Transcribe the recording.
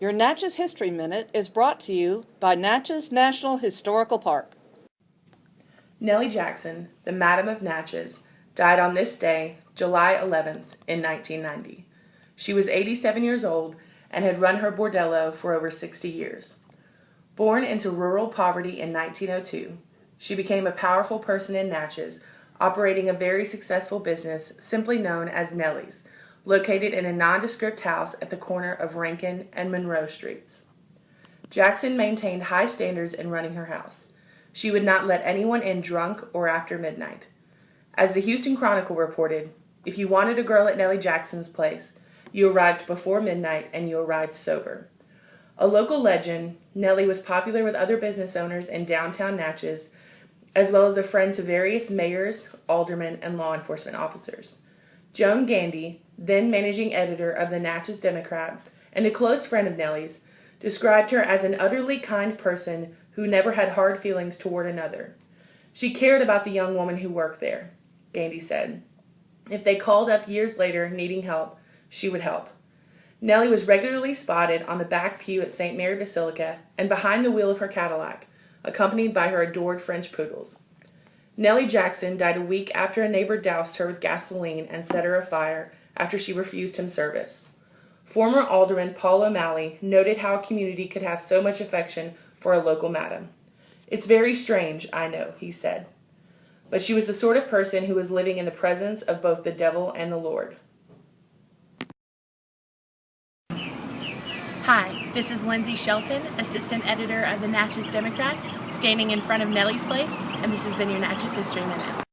Your Natchez History Minute is brought to you by Natchez National Historical Park. Nellie Jackson, the Madam of Natchez, died on this day, July 11th, in 1990. She was 87 years old and had run her bordello for over 60 years. Born into rural poverty in 1902, she became a powerful person in Natchez, operating a very successful business simply known as Nellie's, located in a nondescript house at the corner of Rankin and Monroe Streets. Jackson maintained high standards in running her house. She would not let anyone in drunk or after midnight. As the Houston Chronicle reported, if you wanted a girl at Nellie Jackson's place, you arrived before midnight and you arrived sober. A local legend, Nellie was popular with other business owners in downtown Natchez, as well as a friend to various mayors, aldermen, and law enforcement officers. Joan Gandy, then managing editor of the Natchez Democrat and a close friend of Nellie's, described her as an utterly kind person who never had hard feelings toward another. She cared about the young woman who worked there, Gandy said. If they called up years later needing help, she would help. Nellie was regularly spotted on the back pew at St. Mary Basilica and behind the wheel of her Cadillac, accompanied by her adored French poodles. Nellie Jackson died a week after a neighbor doused her with gasoline and set her afire after she refused him service. Former Alderman Paul O'Malley noted how a community could have so much affection for a local madam. It's very strange, I know, he said. But she was the sort of person who was living in the presence of both the devil and the Lord. Hi, this is Lindsay Shelton, Assistant Editor of the Natchez Democrat, standing in front of Nellie's Place, and this has been your Natchez History Minute.